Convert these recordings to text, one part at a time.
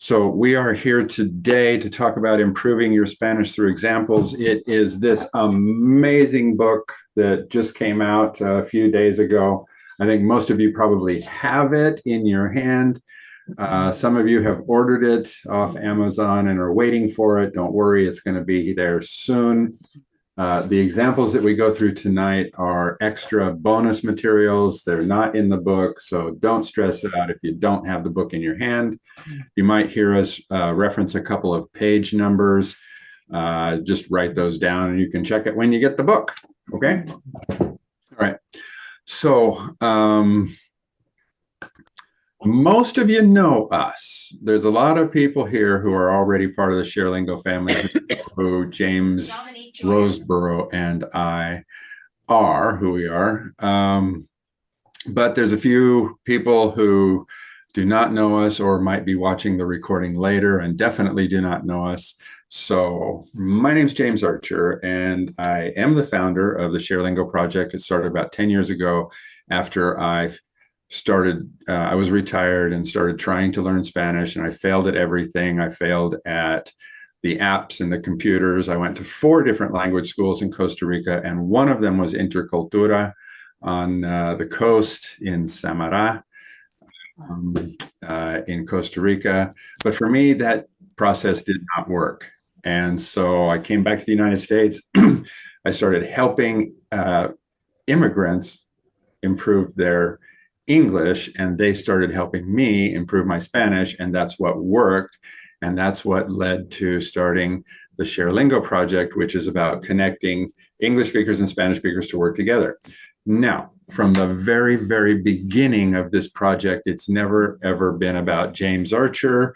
So we are here today to talk about improving your Spanish through examples. It is this amazing book that just came out a few days ago. I think most of you probably have it in your hand. Uh, some of you have ordered it off Amazon and are waiting for it. Don't worry, it's going to be there soon. Uh, the examples that we go through tonight are extra bonus materials. They're not in the book, so don't stress out if you don't have the book in your hand. You might hear us uh, reference a couple of page numbers. Uh, just write those down and you can check it when you get the book, okay? All right, so um, most of you know us. There's a lot of people here who are already part of the ShareLingo family who James Roseborough and I are who we are. Um, but there's a few people who do not know us or might be watching the recording later and definitely do not know us. So my name is James Archer and I am the founder of the ShareLingo project. It started about 10 years ago after I started, uh, I was retired and started trying to learn Spanish and I failed at everything. I failed at the apps and the computers. I went to four different language schools in Costa Rica, and one of them was Intercultura on uh, the coast in Samara um, uh, in Costa Rica. But for me, that process did not work. And so I came back to the United States. I started helping uh, immigrants improve their English, and they started helping me improve my Spanish, and that's what worked. And that's what led to starting the ShareLingo project, which is about connecting English speakers and Spanish speakers to work together. Now, from the very, very beginning of this project, it's never, ever been about James Archer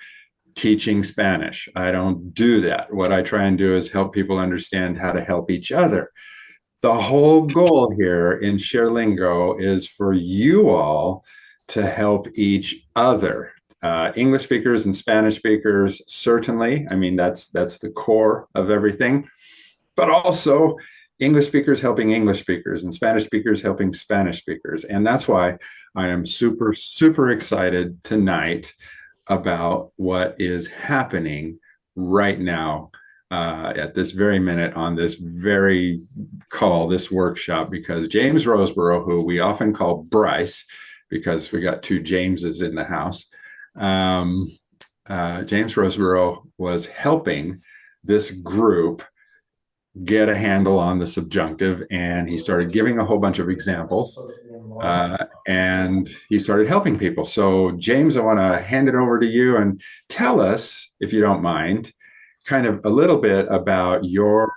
teaching Spanish. I don't do that. What I try and do is help people understand how to help each other. The whole goal here in ShareLingo is for you all to help each other uh, English speakers and Spanish speakers, certainly. I mean, that's that's the core of everything. But also English speakers helping English speakers and Spanish speakers helping Spanish speakers. And that's why I am super, super excited tonight about what is happening right now uh, at this very minute on this very call, this workshop, because James Roseborough, who we often call Bryce, because we got two Jameses in the house, um, uh, James Roseborough was helping this group get a handle on the subjunctive and he started giving a whole bunch of examples uh, and he started helping people. So James, I want to hand it over to you and tell us, if you don't mind, kind of a little bit about your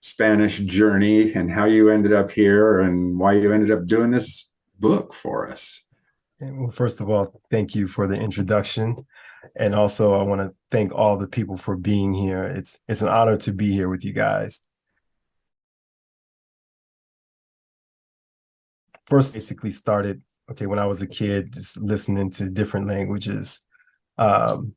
Spanish journey and how you ended up here and why you ended up doing this book for us. Well, first of all, thank you for the introduction. And also I want to thank all the people for being here. It's it's an honor to be here with you guys. First basically started, okay, when I was a kid, just listening to different languages. Um,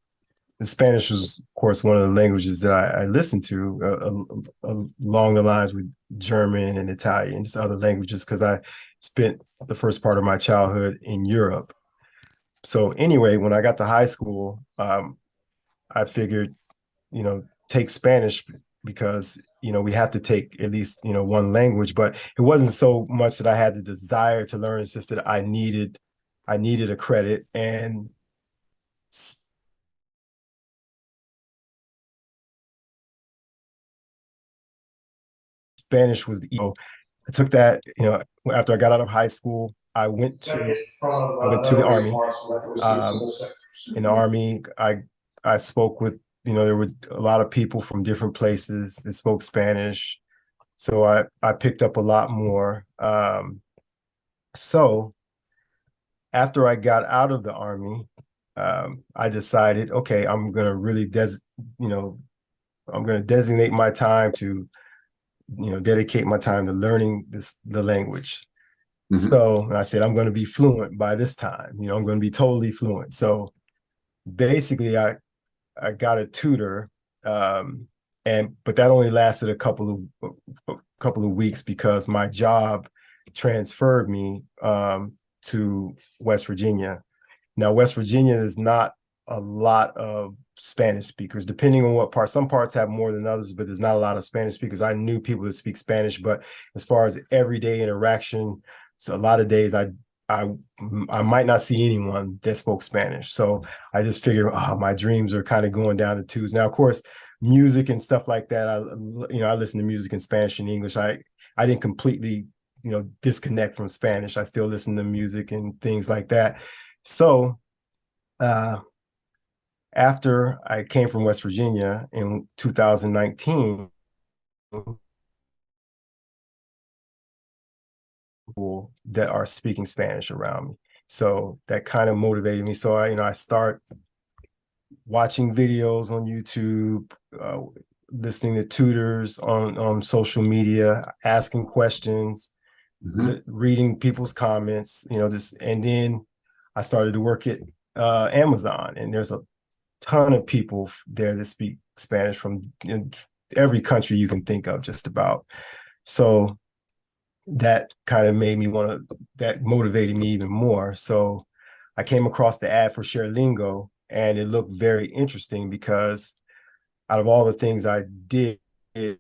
Spanish was, of course, one of the languages that I, I listened to uh, uh, along the lines with German and Italian, just other languages, because I spent the first part of my childhood in Europe. So anyway, when I got to high school, um, I figured, you know, take Spanish because, you know, we have to take at least, you know, one language, but it wasn't so much that I had the desire to learn. It's just that I needed, I needed a credit and Spanish was, the know, I took that, you know, after I got out of high school, I went to I went to the army. Um, in the army, I I spoke with, you know, there were a lot of people from different places that spoke Spanish. So I, I picked up a lot more. Um, so after I got out of the army, um, I decided, okay, I'm gonna really des, you know, I'm gonna designate my time to you know, dedicate my time to learning this the language. Mm -hmm. So I said, I'm going to be fluent by this time. You know, I'm going to be totally fluent. So basically, I I got a tutor, um, and but that only lasted a couple of a couple of weeks because my job transferred me um, to West Virginia. Now, West Virginia is not a lot of Spanish speakers, depending on what part. Some parts have more than others, but there's not a lot of Spanish speakers. I knew people that speak Spanish, but as far as everyday interaction, so a lot of days I I I might not see anyone that spoke Spanish. So I just figured, oh, my dreams are kind of going down the twos. Now, of course, music and stuff like that. I you know I listen to music in Spanish and English. I I didn't completely you know disconnect from Spanish. I still listen to music and things like that. So uh after I came from West Virginia in 2019, people that are speaking Spanish around me. So that kind of motivated me. So I, you know, I start watching videos on YouTube, uh, listening to tutors on on social media, asking questions, Mhm. reading people's comments, you know, just and then I started to work at uh, Amazon, and there's a ton of people there that speak Spanish from every country you can think of, just about. So that kind of made me want to, that motivated me even more. So I came across the ad for ShareLingo, and it looked very interesting because out of all the things I did, it,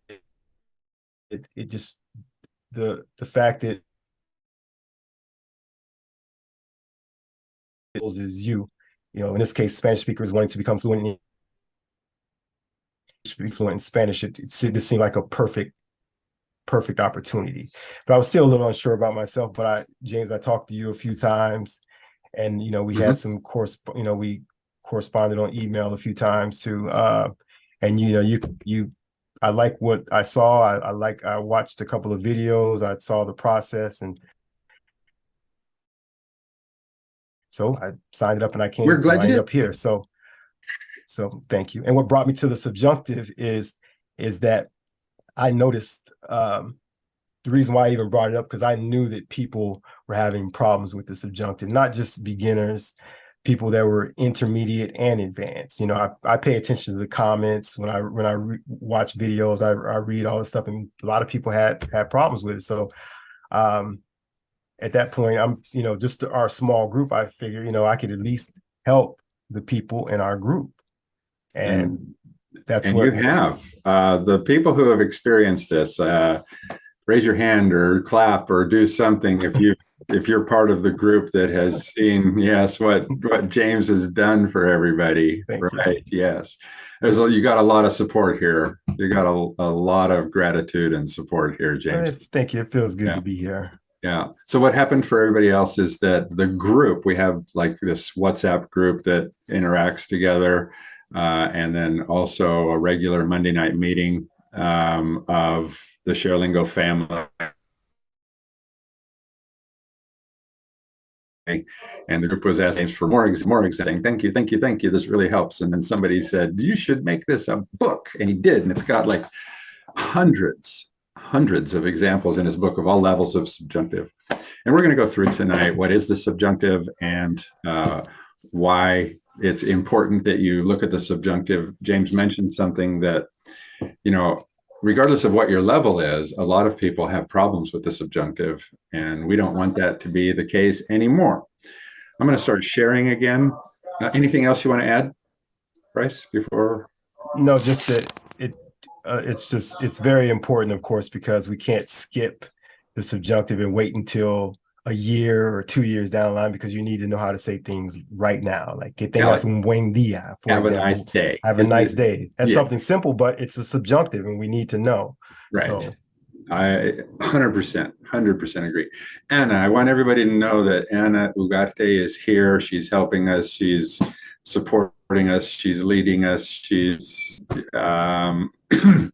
it, it just the the fact that is you, you know, in this case, Spanish speakers wanting to become fluent in speak fluent in Spanish, it, it, it seemed like a perfect, perfect opportunity. But I was still a little unsure about myself. But I, James, I talked to you a few times, and you know, we had some course, you know, we corresponded on email a few times too. Uh, and you know, you you, I like what I saw. I, I like I watched a couple of videos. I saw the process, and so I signed it up, and I came. We're glad you did. up here. So, so thank you. And what brought me to the subjunctive is is that I noticed um, the reason why I even brought it up because I knew that people were having problems with the subjunctive, not just beginners, people that were intermediate and advanced. You know, I, I pay attention to the comments when I when I re- watch videos. I, I read all this stuff, and a lot of people had had problems with it. So, um, at that point, I'm you know just our small group. I figure you know I could at least help the people in our group, and that's And what you have, uh, the people who have experienced this, uh, raise your hand or clap or do something if you, if you're part of the group that has seen, yes, what, what James has done for everybody, Thank you. right? Yes. There's, a- you got a lot of support here. You got a, a lot of gratitude and support here, James. Thank you. It feels good Yeah. to be here. Yeah. So what happened for everybody else is that the group, we have like this WhatsApp group that interacts together. Uh, and then also a regular Monday night meeting um, of the ShareLingo family. And the group was asking for more, more exciting. Thank you, thank you, thank you. This really helps. And then somebody said, you should make this a book. And he did. And it's got like hundreds, hundreds of examples in his book of all levels of subjunctive. And we're going to go through tonight what is the subjunctive and uh, why it's important that you look at the subjunctive. James mentioned something that, you know, regardless of what your level is, a lot of people have problems with the subjunctive, and we don't want that to be the case anymore. I'm going to start sharing again. Uh, anything else you want to add, Bryce, before? No, just that uh, it's just it's very important, of course, because we can't skip the subjunctive and wait until a year or two years down the line because you need to know how to say things right now. Like que tengas un buen día, for Have a nice day. have a nice day. That's Yeah. something simple, but it's a subjunctive and we need to know. Right. So I 100%, 100% agree. Anna, I want everybody to know that Anna Ugarte is here. She's helping us. She's supporting us. She's leading us. She's um,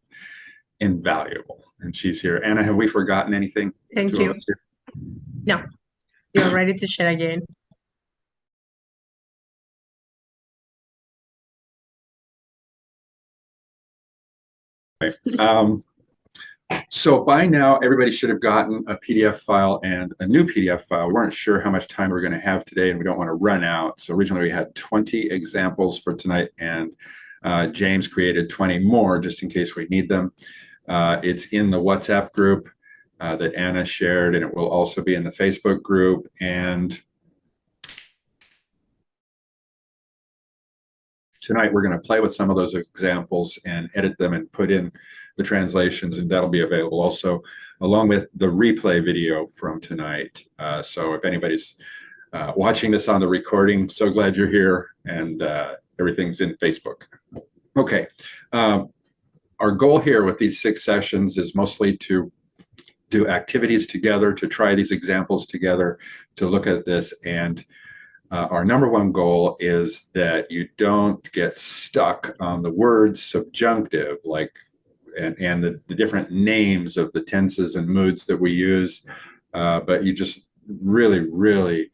invaluable. And she's here. Anna, have we forgotten anything? Thank you. No. You're ready to share again. Um, so by now, everybody should have gotten a PDF file and a new PDF file. We weren't sure how much time we are going to have today, and we don't want to run out. So originally we had 20 examples for tonight, and uh, James created 20 more just in case we need them. Uh, it's in the WhatsApp group uh, that Anna shared, and it will also be in the Facebook group. And tonight we're going to play with some of those examples and edit them and put in the translations, and that'll be available also along with the replay video from tonight. Uh, so if anybody's uh, watching this on the recording, so glad you're here, and uh, everything's in Facebook. Okay. Um, our goal here with these six sessions is mostly to do activities together, to try these examples together, to look at this. And uh, our number one goal is that you don't get stuck on the word subjunctive, like, and, and the, the different names of the tenses and moods that we use, uh, but you just really, really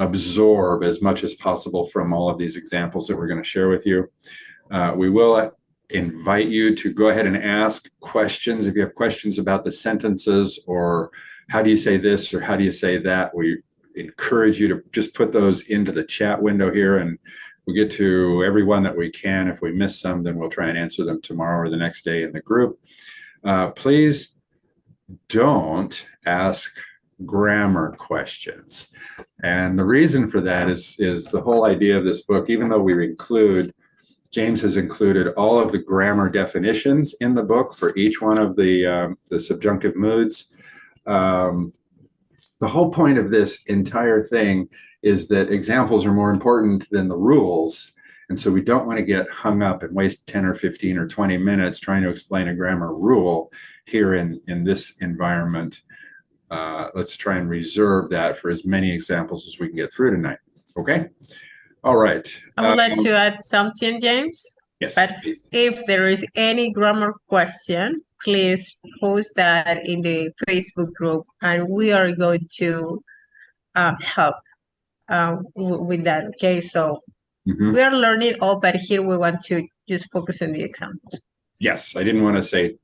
absorb as much as possible from all of these examples that we're going to share with you. Uh, we will invite you to go ahead and ask questions. If you have questions about the sentences or how do you say this or how do you say that, we encourage you to just put those into the chat window here and we'll get to everyone that we can. If we miss some, then we'll try and answer them tomorrow or the next day in the group. Uh, please don't ask grammar questions. And the reason for that is, is the whole idea of this book, even though we include James has included all of the grammar definitions in the book for each one of the, um, the subjunctive moods. Um, the whole point of this entire thing is that examples are more important than the rules. And so we don't want to get hung up and waste 10 or 15 or 20 minutes trying to explain a grammar rule here in, in this environment. Uh, let's try and reserve that for as many examples as we can get through tonight. Okay? All right. I would like Um, to add something, James. Yes. But if there is any grammar question, please post that in the Facebook group and we are going to um, help um, with that. Okay, so Mhm. we are learning all, but here we want to just focus on the examples. Yes, I didn't want to say,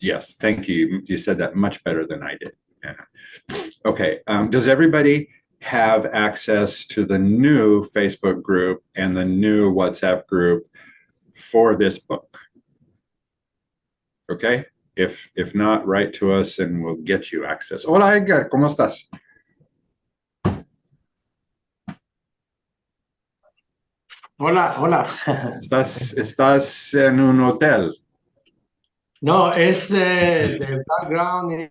yes, thank you. You said that much better than I did. Yeah. Okay, um, does everybody have access to the new Facebook group and the new WhatsApp group for this book? Okay, if, if not, write to us and we'll get you access. Hola Edgar, ¿cómo estás? Hola, hola. ¿Estás, estás en un hotel? No, es eh, de background.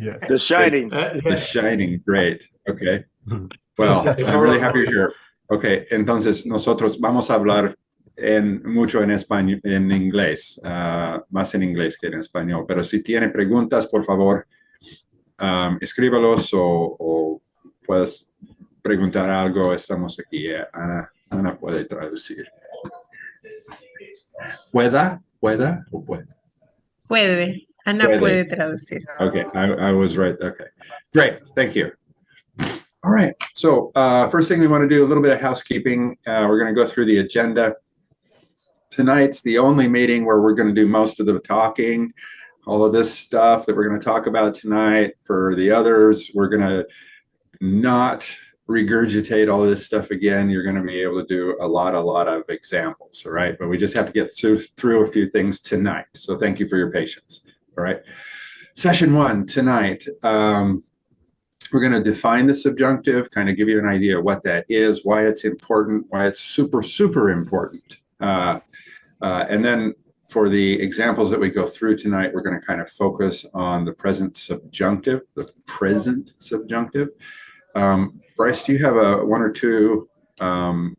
Yes. The Shining. eh, The Shining, great. Okay. Well, I'm really happy you're here. Okay, entonces nosotros vamos a hablar en mucho en español, en inglés, ah, más en inglés que en español. Pero si tiene preguntas, por favor, um, escríbalos o, o puedes preguntar algo. Estamos aquí. eh, Ana, Ana puede traducir. ¿Pueda? ¿Pueda? ¿O puede? Puede, Ana Puede. puede traducir. Okay, I, I was right. Okay, great. Thank you. All right. So uh, first thing we want to do a little bit of housekeeping. Uh, we're going to go through the agenda. Tonight's the only meeting where we're going to do most of the talking. All of this stuff that we're going to talk about tonight. For the others, we're going to not regurgitate all this stuff again. You're going to be able to do a lot, a lot of examples. All right. But we just have to get through, through a few things tonight. So thank you for your patience. All right. Session one tonight. Um, we're going to define the subjunctive, kind of give you an idea of what that is, why it's important, why it's super, super important. Uh, uh, and then for the examples that we go through tonight, we're going to kind of focus on the present subjunctive, the present subjunctive. Um, Bryce, do you have a one or two um,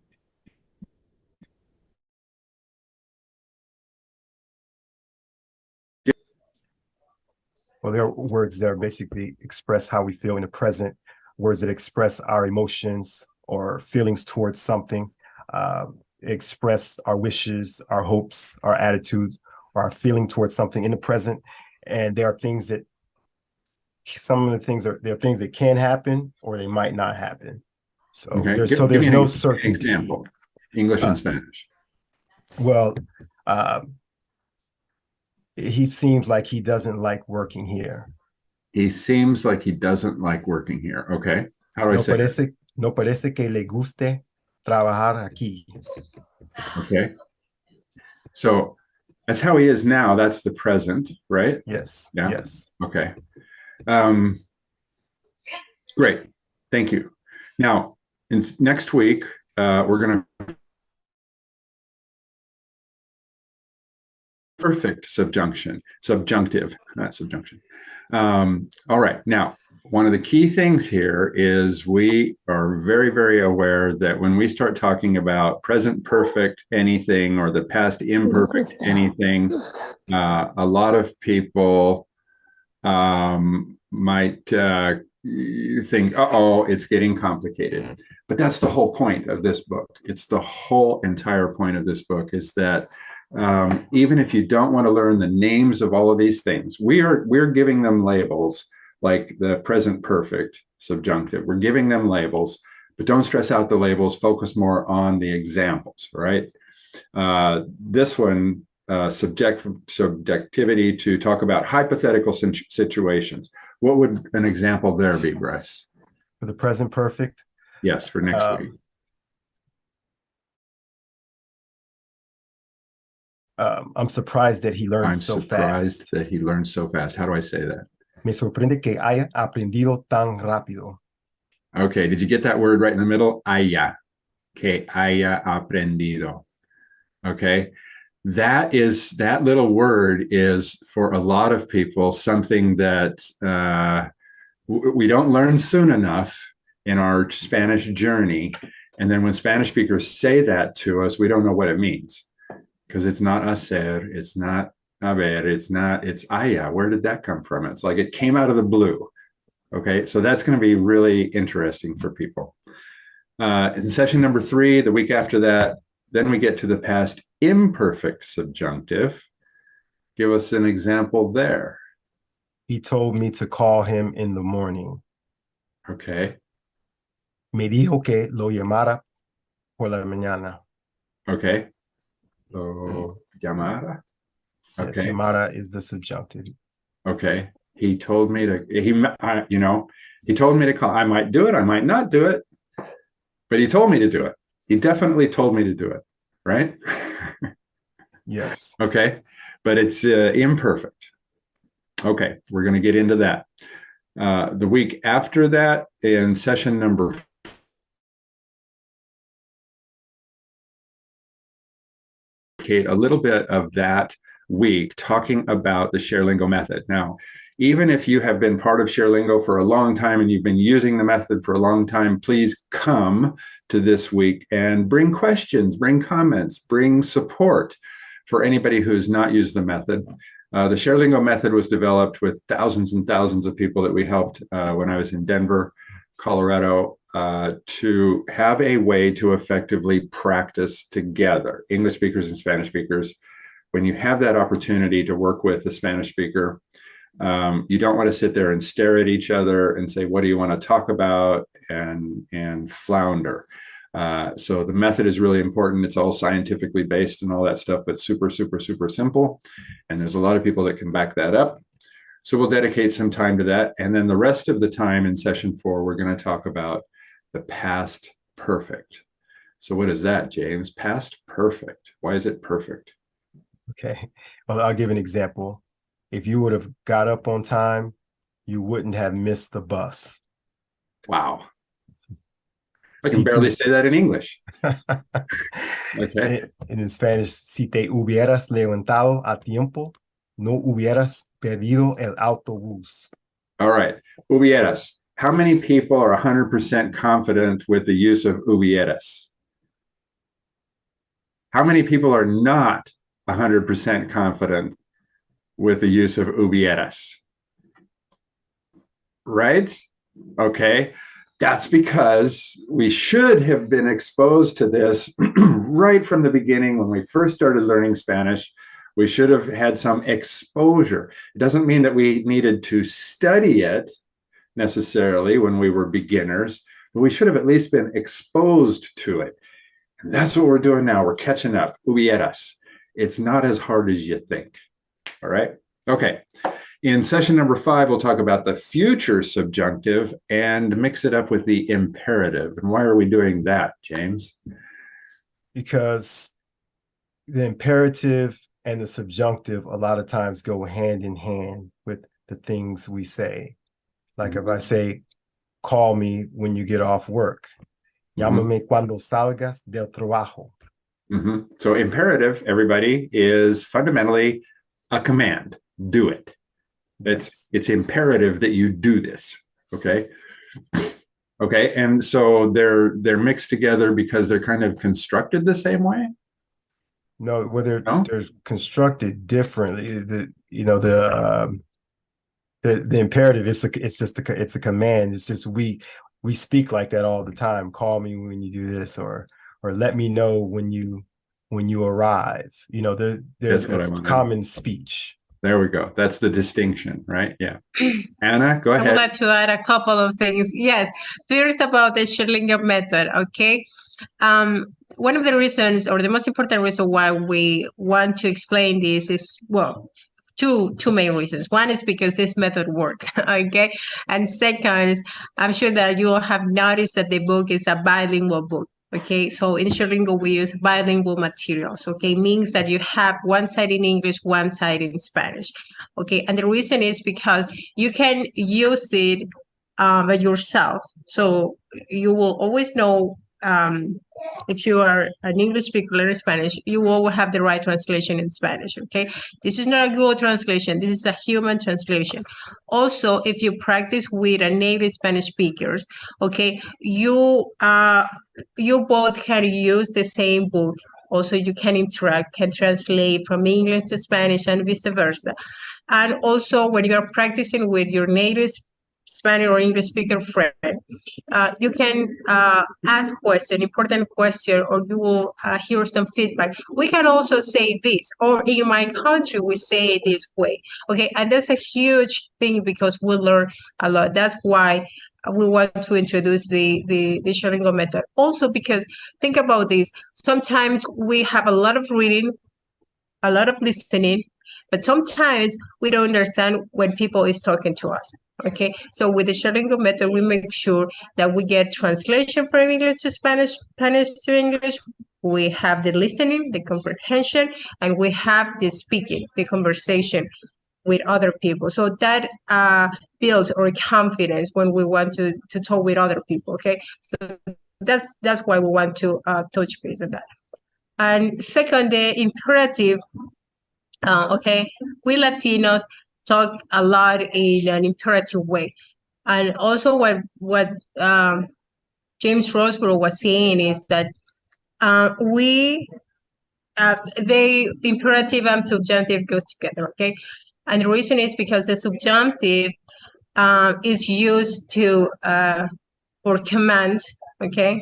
Well, there are words that are basically express how we feel in the present, words that express our emotions or feelings towards something, uh, express our wishes, our hopes, our attitudes, or our feeling towards something in the present. And there are things that some of the things are there are things that can happen or they might not happen. So okay, there's give- so there's an no certainty. example, English Uh, and Spanish. Well, um, he seems like he doesn't like working here. He seems like he doesn't like working here. Okay. How do I No say parece, no parece que le guste trabajar aquí. Okay. So That's how he is now. That's the present, right? Yes. Yeah. Yes. Okay. Um, great. Thank you. Now, in, next week, uh, we're going to perfect subjunction, subjunctive, not subjunction. Um, all right. Now, one of the key things here is we are very, very aware that when we start talking about present perfect anything or the past imperfect anything, uh, a lot of people um, might uh, think, uh oh, it's getting complicated. But that's the whole point of this book. It's the whole entire point of this book is that um, even if you don't want to learn the names of all of these things, we are we're giving them labels like the present perfect subjunctive. We're giving them labels, but don't stress out the labels. Focus more on the examples, right? Uh, this one, uh, subject subjectivity to talk about hypothetical situations. What would an example there be, Bryce? For the present perfect, Yes, for next Um, week. Um, I'm surprised that he learned so fast. I'm so surprised fast. that he learned so fast. How do I say that? Me sorprende que haya aprendido tan rápido. Okay, did you get that word right in the middle? Haya, que haya aprendido. Okay, that is that little word is for a lot of people something that uh, we don't learn soon enough in our Spanish journey, and then when Spanish speakers say that to us, we don't know what it means because it's not hacer, it's not haber, it's not it's haya. Where did that come from? It's like it came out of the blue. Okay, so that's going to be really interesting for people. Uh, in session number three, the week after that, then we get to the past imperfect subjunctive. Give us an example there. He told me to call him in the morning. Okay, Me dijo que lo llamara por la mañana. okay. Lo llamara. Yes, Okay, llamara is the subjunctive. okay. He told me to, he, I- you know, he told me to call. I might do it, I might not do it, but he told me to do it. He definitely told me to do it, right? Yes. Okay, but it's uh, imperfect. Okay, we're going to get into that. Uh, the week after that, in session number Kate, a little bit of that week talking about the ShareLingo method. Now, even if you have been part of ShareLingo for a long time and you've been using the method for a long time, please come to this week and bring questions, bring comments, bring support for anybody who's not used the method. Uh, the ShareLingo method was developed with thousands and thousands of people that we helped uh, when I was in Denver, Colorado, uh, to have a way to effectively practice together, English speakers and Spanish speakers. When you have that opportunity to work with a Spanish speaker, um, you don't want to sit there and stare at each other and say, "What do you want to talk about?" and and flounder. Uh, so the method is really important. It's all scientifically based and all that stuff, but super, super, super simple. And there's a lot of people that can back that up. So we'll dedicate some time to that. And then the rest of the time in session four, we're going to talk about the past perfect. So what is that, James? Past perfect. Why is it perfect? Okay. Well, I'll give an example. If you would have got up on time, you wouldn't have missed the bus. Wow. I can barely say that in English. Okay. In Spanish, si te hubieras levantado a tiempo, no hubieras perdido el autobús. All right. Hubieras. How many people are 100% confident with the use of hubieras? How many people are not 100% confident with the use of hubieras? Right? Okay. That's because we should have been exposed to this right from the beginning when we first started learning Spanish. We should have had some exposure. It doesn't mean that we needed to study it necessarily when we were beginners, but we should have at least been exposed to it. And that's what we're doing now. We're catching up. Hubieras. It's not as hard as you think. All right. Okay. In session number five, we'll talk about the future subjunctive and mix it up with the imperative. And why are we doing that, James? because the imperative and the subjunctive a lot of times go hand in hand with the things we say. Like if I say, call me when you get off work. Llámame cuando salgas del trabajo. Mhm. So imperative, everybody, is fundamentally a command. Do it. It's it's imperative that you do this. Okay. Okay. And so they're they're mixed together because they're kind of constructed the same way. No, whether No? they're constructed differently, the you know the um, the the imperative is a, it's just a it's a command. It's just we we speak like that all the time. Call me when you do this, or or let me know when you when you arrive. You know, there there's That's what I it's common speech. There we go. That's the distinction, right? Yeah. Anna, go ahead. I would like to add a couple of things. Yes, first about the ShareLingo method, okay? Um, one of the reasons or the most important reason why we want to explain this is, well, two two main reasons. One is because this method works, okay? And second, I'm sure that you all have noticed that the book is a bilingual book. Okay, so in ShareLingo we use bilingual materials. Okay, means that you have one side in English, one side in Spanish. Okay, and the reason is because you can use it um, by yourself. So you will always know um, if you are an English speaker learning Spanish, you will have the right translation in Spanish. Okay, this is not a Google translation. This is a human translation. Also, if you practice with a native Spanish speakers, okay, you uh, you both can use the same book. Also, you can interact, can translate from English to Spanish and vice versa. And also, when you're practicing with your native Spanish or English speaker friend, uh, you can uh, ask question, important question, or you will uh, hear some feedback. We can also say this, or in my country, we say it this way. Okay, and that's a huge thing because we learn a lot. That's why we want to introduce the the the ShareLingo method. Also, because think about this. Sometimes we have a lot of reading, a lot of listening, but sometimes we don't understand when people is talking to us. Okay, so with the ShareLingo method, we make sure that we get translation from English to Spanish, Spanish to English. We have the listening, the comprehension, and we have the speaking, the conversation with other people. So that uh, builds our confidence when we want to to talk with other people. Okay, so that's that's why we want to uh, touch base on that. And second, the imperative. Uh, okay, we Latinos talk a lot in an imperative way, and also what what um, James Roseborough was saying is that uh, we uh, the imperative and subjunctive goes together. Okay, and the reason is because the subjunctive um, is used to uh, for command. Okay,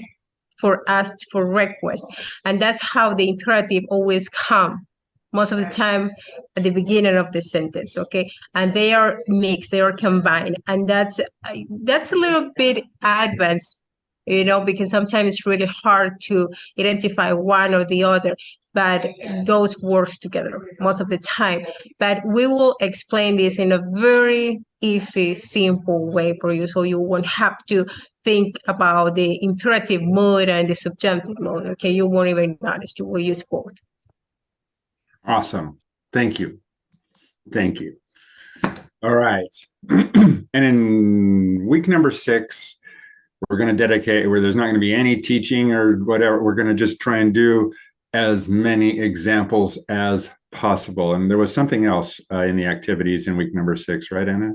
for ask for request, and that's how the imperative always come most of the time at the beginning of the sentence okay? And they are mixed they are combined and that's that's a little bit advanced you know because sometimes it's really hard to identify one or the other but those works together most of the time. But we will explain this in a very easy simple way for you so you won't have to think about the imperative mode and the subjunctive mode okay? You won't even notice you will use both Awesome. Thank you. Thank you. All right. and in week number six, we're going to dedicate where there's not going to be any teaching or whatever. We're going to just try and do as many examples as possible. And there was something else uh, in the activities in week number six, right, Anna?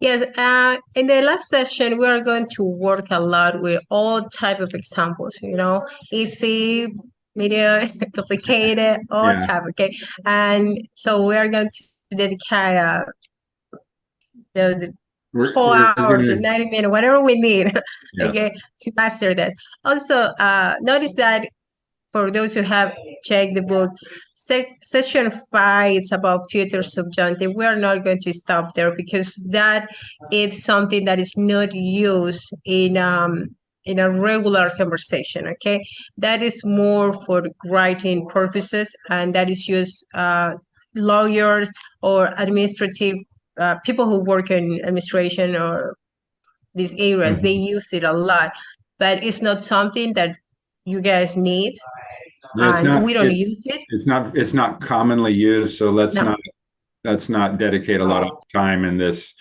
Yes, uh, in the last session, we are going to work a lot with all type of examples, you know, easy, medium, complicated, all Yeah. type, okay? And so we are going to dedicate uh, the, the We're, four we're hours or gonna- 90 minutes, whatever we need, Yeah. okay, to master this. Also, uh, notice that for those who have checked the book, se- session five is about future subjunctive. We are not going to stop there because that is something that is not used in um in a regular conversation. Okay, that is more for writing purposes, and that is used uh, lawyers or administrative uh, people who work in administration or these areas. They use it a lot, but it's not something that you guys need Yeah, not- we don't use it. It's not, it's not commonly used, so let's No. not, let's not dedicate a lot of time in this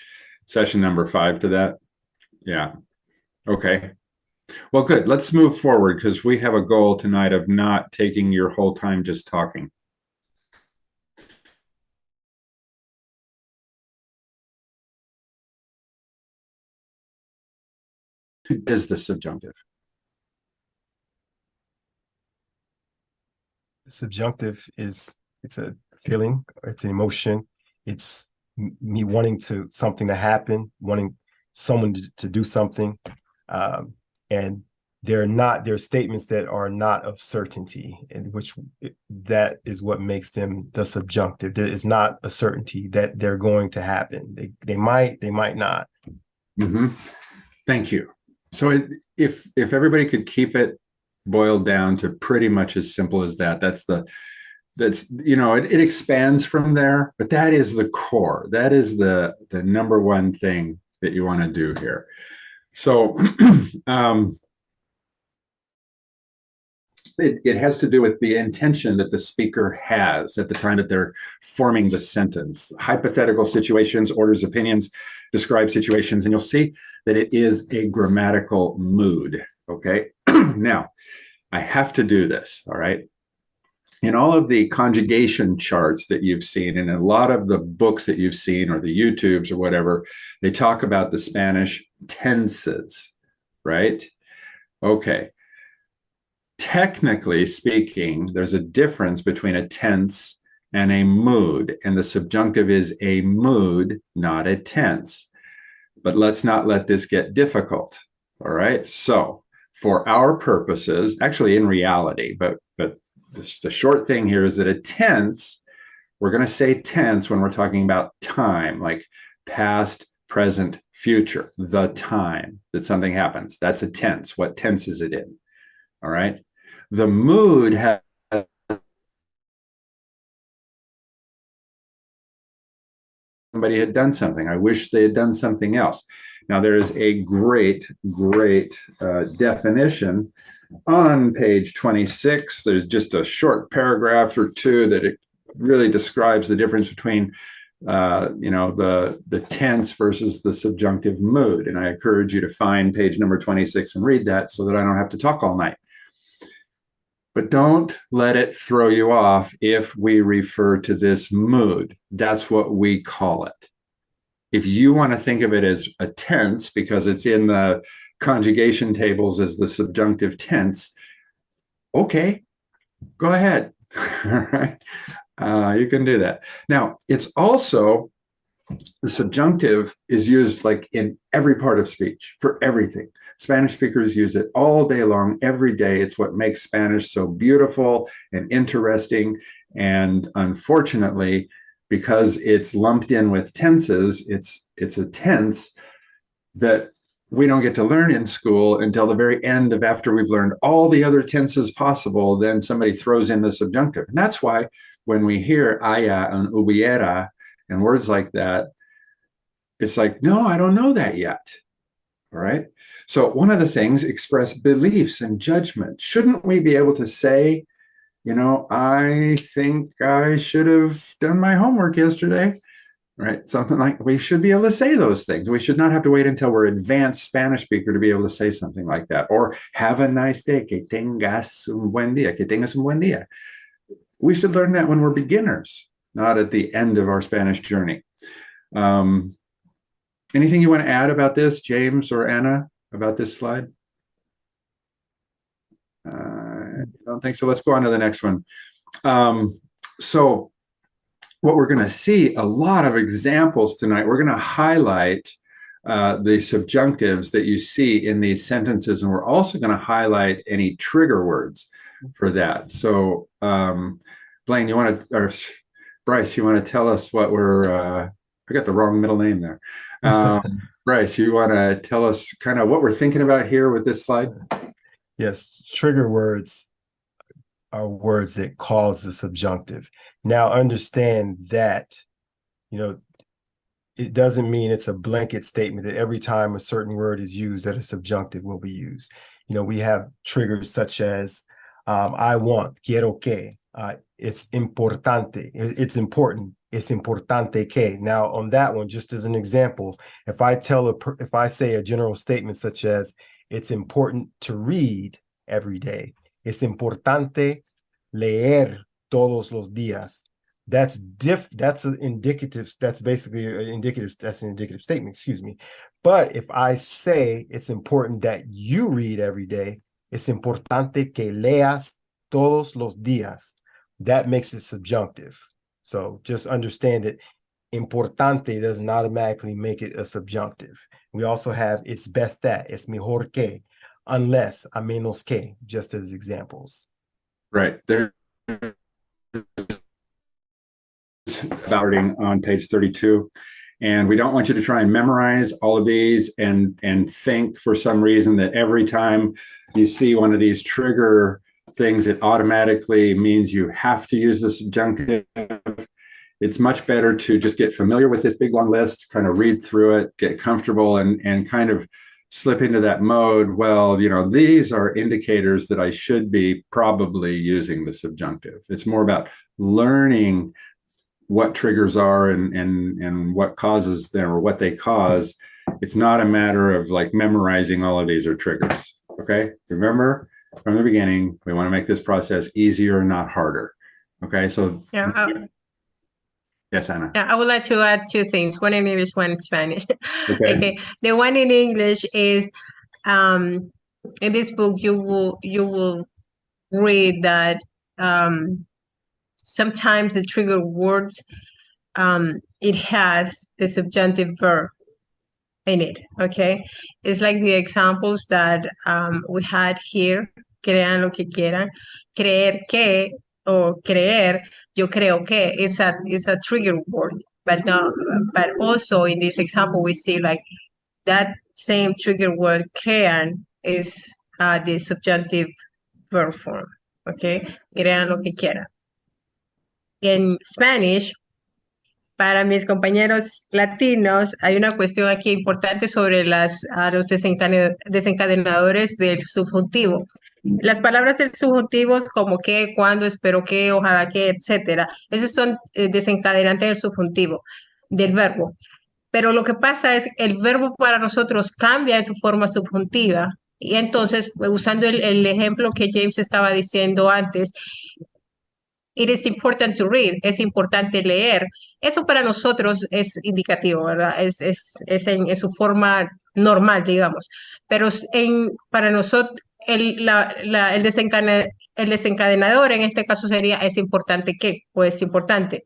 session number five to that. Yeah, okay. Well, good, let's move forward because we have a goal tonight of not taking your whole time just talking. Is the subjunctive? subjunctive is it's a feeling it's an emotion it's me wanting to something to happen wanting someone to, to do something um, and they're not they're statements that are not of certainty and which that is what makes them the subjunctive there is not a certainty that they're going to happen they they might they might not hmm Thank you. So it- if, if everybody could keep it boiled down to pretty much as simple as that, that's the, that's, you know, it, it expands from there, but that is the core. That is the, the number one thing that you want to do here. So, um, it, it has to do with the intention that the speaker has at the time that they're forming the sentence. Hypothetical situations, orders, opinions, describe situations, and you'll see that it is a grammatical mood. Okay. now, I have to do this. All right. In all of the conjugation charts that you've seen, and a lot of the books that you've seen, or the YouTubes or whatever, they talk about the Spanish tenses, right? Okay. Technically speaking, there's a difference between a tense and a mood, and the subjunctive is a mood, not a tense. But let's not let this get difficult. All right. So, for our purposes, actually in reality, but but this, the short thing here is that a tense, we're going to say tense when we're talking about time, like past, present, future, the time that something happens. That's a tense. What tense is it in? All right. The mood has somebody had done something. I wish they had done something else. Now, there is a great, great uh, definition on page 26. There's just a short paragraph or two that it really describes the difference between, uh, you know, the, the tense versus the subjunctive mood. And I encourage you to find page number 26 and read that so that I don't have to talk all night. But don't let it throw you off if we refer to this mood. That's what we call it. If you want to think of it as a tense because it's in the conjugation tables as the subjunctive tense, okay, go ahead. All right. Uh, you can do that. Now, it's also the subjunctive is used like in every part of speech for everything. Spanish speakers use it all day long, every day. It's what makes Spanish so beautiful and interesting. And unfortunately, because it's lumped in with tenses, it's it's a tense that we don't get to learn in school until the very end of after we've learned all the other tenses possible. Then somebody throws in the subjunctive, and that's why when we hear haya and hubiera and words like that, it's like, no, I don't know that yet. All right. So one of the things express beliefs and judgment. Shouldn't we be able to say, you know, I think I should have done my homework yesterday, right? Something like we should be able to say those things. We should not have to wait until we're advanced Spanish speaker to be able to say something like that. Or have a nice day. Que tengas un buen día. Que tengas un buen día. We should learn that when we're beginners, not at the end of our Spanish journey. Um, anything you want to add about this, James or Anna, about this slide? Uh, I don't think so. Let's go on to the next one. Um, so what we're going to see a lot of examples tonight. We're going to highlight uh, the subjunctives that you see in these sentences, and we're also going to highlight any trigger words for that. So, um, Blaine, you want to, or Bryce, you want to tell us what we're, uh, I got the wrong middle name there. Um, Bryce, you want to tell us kind of what we're thinking about here with this slide? Yes, trigger words are words that cause the subjunctive. Now understand that, you know, it doesn't mean it's a blanket statement that every time a certain word is used that a subjunctive will be used. You know, we have triggers such as um, I want, quiero que, uh, it's importante, it's important, it's importante que. Now, on that one, just as an example, if I tell a, if I say a general statement such as, it's important to read every day, it's importante leer todos los días. That's diff, that's an indicative, that's basically an indicative, that's an indicative statement, excuse me. But if I say it's important that you read every day, es importante que leas todos los días. That makes it subjunctive. So just understand that importante doesn't automatically make it a subjunctive. We also have it's best that, it's mejor que, unless, a menos que, just as examples. Right there. About on page 32. And we don't want you to try and memorize all of these and and think for some reason that every time you see one of these trigger things, it automatically means you have to use the subjunctive. It's much better to just get familiar with this big long list, kind of read through it, get comfortable and and kind of slip into that mode. Well, you know, these are indicators that I should be probably using the subjunctive. It's more about learning what triggers are and and and what causes them or what they cause it's not a matter of like memorizing all of these are triggers okay? Remember from the beginning we want to make this process easier not harder okay? So Yeah, I, yes anna. yeah, I would like to add two things, one in English, one in Spanish. okay. Okay, the one in English is um in this book you will you will read that um sometimes the trigger words um it has the subjunctive verb in it, okay? It's like the examples that um we had here, crean lo que quieran, creer que or creer, yo creo que it's a it's a trigger word, but no, but also in this example we see like that same trigger word crean is uh, the subjunctive verb form, okay? Crean lo que quieran. En Spanish, para mis compañeros latinos, hay una cuestión aquí importante sobre las, a los desencadenadores del subjuntivo. Las palabras del subjuntivo como que, cuando, espero que, ojalá que, etcétera, esos son eh, desencadenantes del subjuntivo, del verbo. Pero lo que pasa es el verbo para nosotros cambia en su forma subjuntiva. Y entonces, pues, usando el, el ejemplo que James estaba diciendo antes, it is important to read, es importante leer. Eso para nosotros es indicativo, ¿verdad? Es, es, es en, su forma normal, digamos. Pero en, para nosotros, el, la, la- el, desencane- el desencadenador en este caso sería es importante que, o es importante,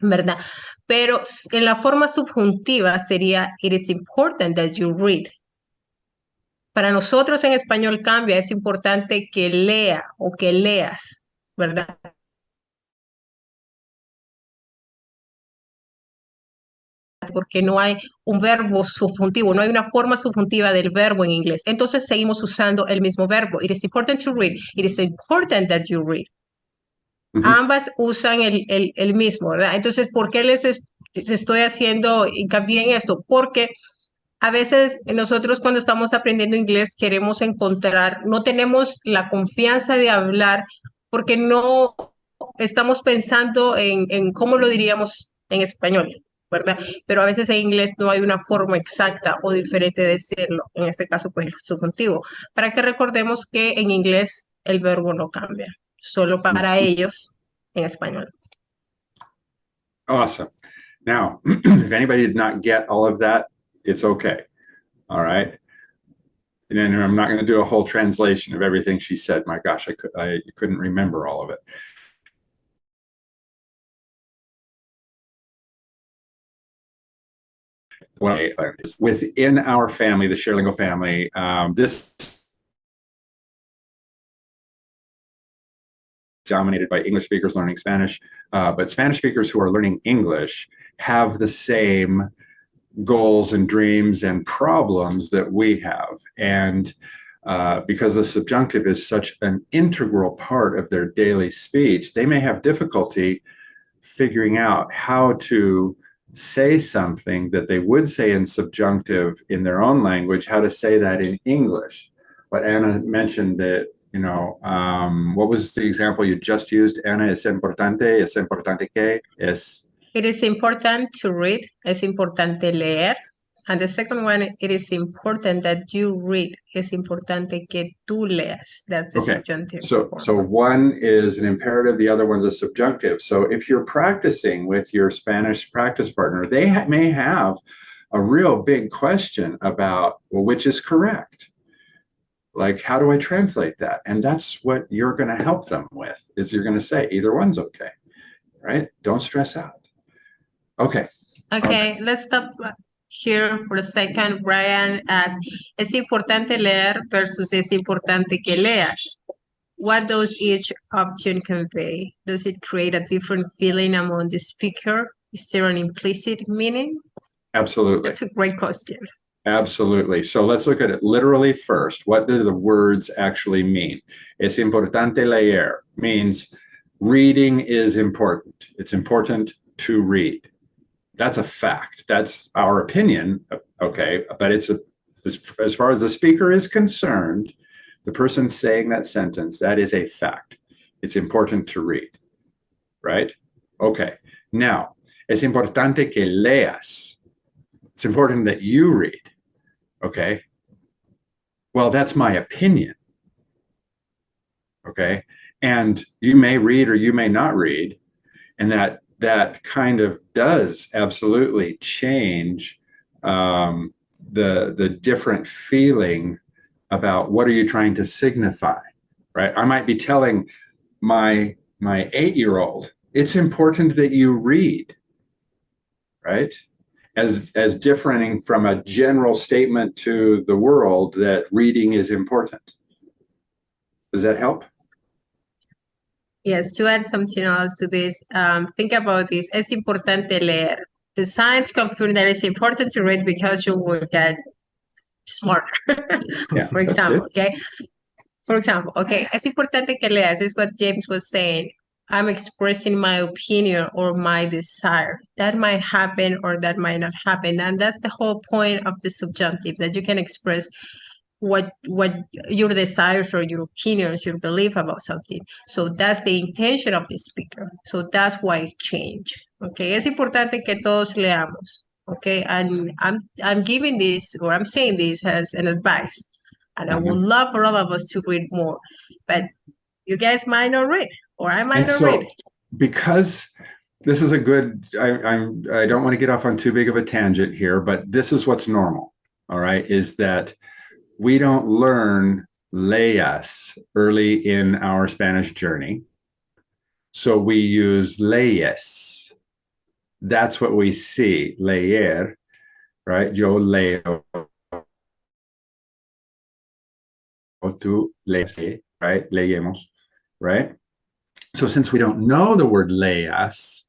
¿verdad? Pero en la forma subjuntiva sería it is important that you read. Para nosotros en español cambia, es importante que lea o que leas, ¿verdad? Porque no hay un verbo subjuntivo, no hay una forma subjuntiva del verbo en inglés. Entonces seguimos usando el mismo verbo. It is important to read. It is important that you read. Ambas usan el, el, el mismo, ¿verdad? Entonces, ¿por qué les es- les estoy haciendo hincapié en esto? Porque a veces nosotros cuando estamos aprendiendo inglés queremos encontrar, no tenemos la confianza de hablar porque no estamos pensando en, en cómo lo diríamos en español, ¿verdad? Pero a veces en inglés no hay una forma exacta o diferente de decirlo, en este caso pues el subjuntivo, para que recordemos que en inglés el verbo no cambia, solo para ellos en español. awesome. Now if anybody did not get all of that it's okay all right and then i'm not going to do a whole translation of everything she said. My gosh i could i couldn't remember all of it well, within our family, the ShareLingo family, um, this dominated by English speakers learning Spanish, uh, but Spanish speakers who are learning English have the same goals and dreams and problems that we have. And uh, because the subjunctive is such an integral part of their daily speech, they may have difficulty figuring out how to say something that they would say in subjunctive in their own language, how to say that in English. But Anna mentioned that, you know, um, what was the example you just used? Anna, es importante, es importante que, es, It is important to read. Es importante leer. And the second one, it is important that you read. Es importante que tú leas. That's the Okay, subjunctive. So, form. so one is an imperative, the other one's a subjunctive. So if you're practicing with your Spanish practice partner, they ha- may have a real big question about, well, which is correct? Like, how do I translate that? And that's what you're going to help them with, is you're going to say either one's okay, right? Don't stress out. Okay, Okay, let's stop here for a second. Brian asks, es importante leer versus es importante que leas. What does each option convey? Does it create a different feeling among the speaker? Is there an implicit meaning? absolutely. That's a great question. Absolutely. So let's look at it literally first. What do the words actually mean? Es importante leer means reading is important. It's important to read. That's a fact. That's our opinion. Okay. But it's a, as, as far as the speaker is concerned, the person saying that sentence, that is a fact. It's important to read. Right? Okay. Now, es importante que leas. It's important that you read. Okay. Well, that's my opinion. Okay. And you may read or you may not read. And that that kind of does absolutely change um, the the different feeling about what are you trying to signify, right? I might be telling my my eight year old, it's important that you read, right? as as differing from a general statement to the world that reading is important. Does that help? Yes, to add something else to this, um, think about this. Es importante leer. The science confirm that it's important to read because you will get smarter. Yeah, For example, okay? For example, okay, es importante que leas, is what James was saying. I'm expressing my opinion or my desire. That might happen or that might not happen. And that's the whole point of the subjunctive, that you can express what what your desires or your opinions, your belief about something. So that's the intention of the speaker. So that's why it changed. Okay, es importante que todos leamos. Okay, and I'm I'm giving this or I'm saying this as an advice. And I would mm-hmm. love for all of us to read more. But you guys might not read, or I might And not so, read. because this is a good, I, I'm, I don't want to get off on too big of a tangent here, but this is what's normal. All right, is that we don't learn leas early in our Spanish journey, so we use leyes. That's what we see, leer, right? Yo leo. O tú lees, right? Leemos, right? So since we don't know the word leas,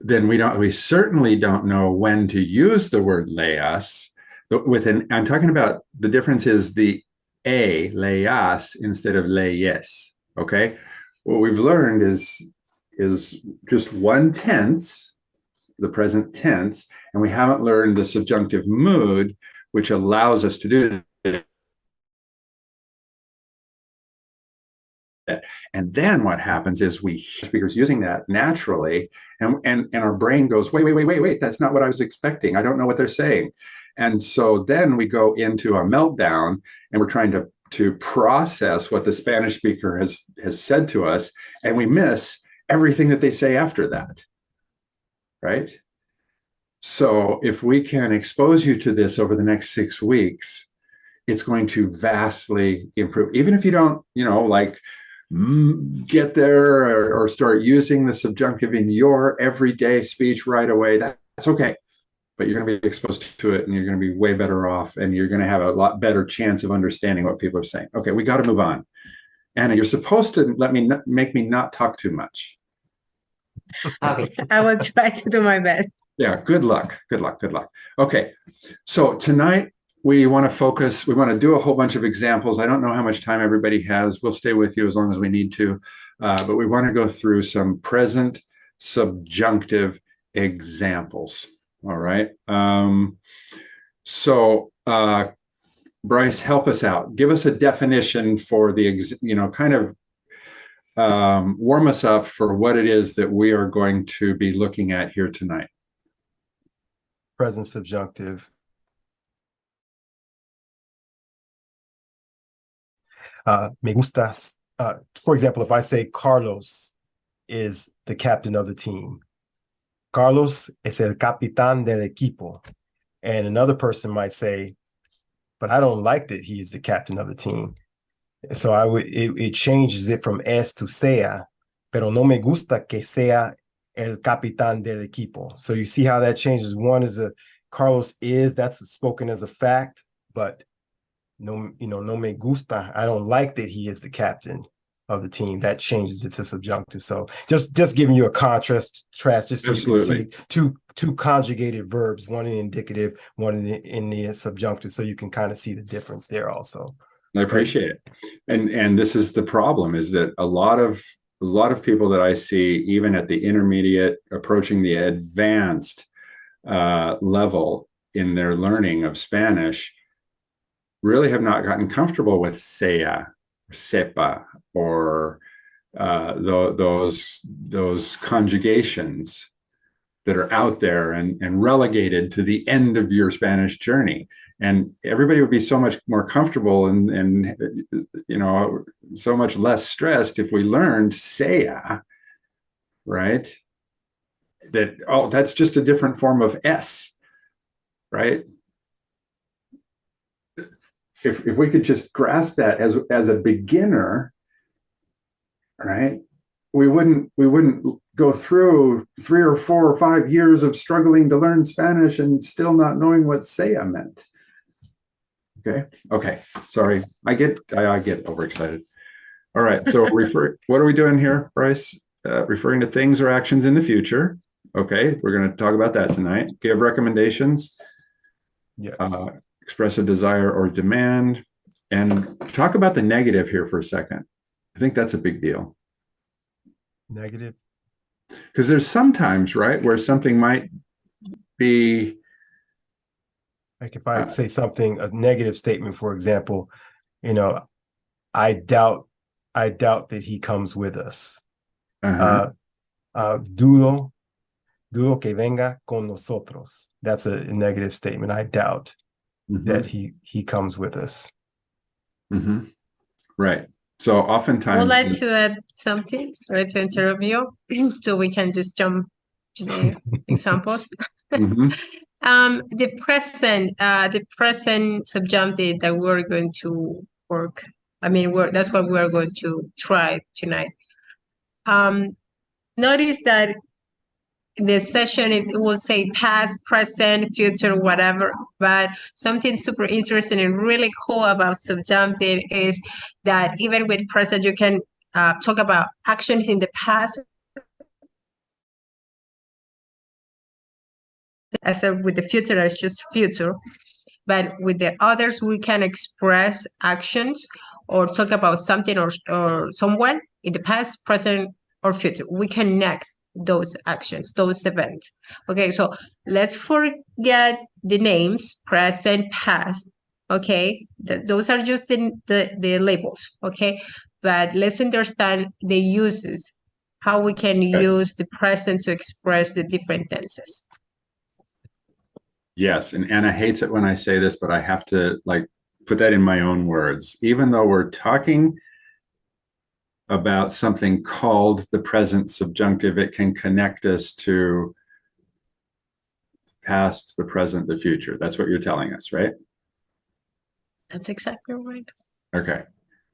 then we don't we certainly don't know when to use the word leas. With an I'm talking about the difference is the a leas instead of leyes. Okay. What we've learned is is just one tense, the present tense, and we haven't learned the subjunctive mood, which allows us to do that. And then what happens is we speakers using that naturally, and, and, and our brain goes, wait, wait, wait, wait, wait, that's not what I was expecting. I don't know what they're saying. And so then we go into a meltdown and we're trying to, to process what the Spanish speaker has, has said to us, and we miss everything that they say after that. Right? So if we can expose you to this over the next six weeks, it's going to vastly improve. Even if you don't, you know, like mm, get there or, or start using the subjunctive in your everyday speech right away, that, that's okay. But you're going to be exposed to it and you're going to be way better off and you're going to have a lot better chance of understanding what people are saying. Okay, we got to move on. Anna, you're supposed to let me make me not talk too much. Okay. I will try to do my best. Yeah, good luck. Good luck. Good luck. Okay. So tonight we want to focus, we want to do a whole bunch of examples. I don't know how much time everybody has. We'll stay with you as long as we need to. Uh, but we want to go through some present subjunctive examples. All right. Um, so, uh, Bryce, help us out. Give us a definition for the, you know, kind of um, warm us up for what it is that we are going to be looking at here tonight. Present subjunctive. Uh, me gustas. Uh, for example, if I say Carlos is the captain of the team, Carlos es el capitán del equipo, and another person might say, but I don't like that he is the captain of the team. So I would it, it changes it from es to sea, pero no me gusta que sea el capitán del equipo. So you see how that changes. One is a Carlos is that's spoken as a fact, but no, you know, no me gusta. I don't like that he is the captain of the team. That changes it to subjunctive. So just just giving you a contrast, contrast just so you can see two two conjugated verbs, one in the indicative, one in the, in the subjunctive, so you can kind of see the difference there also. I appreciate it. And and this is the problem is that a lot of a lot of people that I see, even at the intermediate, approaching the advanced uh, level in their learning of Spanish, really have not gotten comfortable with sea, sepa, or uh, tho- those those conjugations that are out there and, and relegated to the end of your Spanish journey. And everybody would be so much more comfortable and and you know so much less stressed if we learned saya right? That oh that's just a different form of s right if if we could just grasp that as as a beginner right we wouldn't we wouldn't go through three or four or five years of struggling to learn spanish and still not knowing what saya meant Okay. Okay. Sorry. I get I, I get overexcited. All right. So refer what are we doing here, Bryce? Uh, referring to things or actions in the future. Okay. We're going to talk about that tonight. Give recommendations, Yes. uh, express a desire or demand, and talk about the negative here for a second. I think that's a big deal Negative. because there's sometimes, right, where something might be Like if I Uh, say something, a negative statement, for example, you know, I doubt, I doubt that he comes with us. uh-huh, Uh, uh, dudo, dudo que venga con nosotros. That's a negative statement. I doubt mhm. that he he comes with us. hmm Right. So I oftentimes, would like to add something, sorry to interrupt you, so we can just jump to the examples. Mhm. Um, the present, uh, the present subjunctive that we're going to work. I mean, we're, that's what we're going to try tonight. Um, notice that the session it will say past, present, future, whatever. But something super interesting and really cool about subjunctive is that even with present, you can uh, talk about actions in the past as a, with the future it's just future but with the others we can express actions or talk about something or, or someone in the past present or future we connect those actions those events okay so let's forget the names present past okay Th- those are just the, the the labels okay but let's understand the uses how we can Okay. use the present to express the different tenses Yes, and Anna hates it when I say this, but I have to like put that in my own words. Even though we're talking about something called the present subjunctive, it can connect us to past, the present, the future. That's what you're telling us, right? That's exactly right. Okay.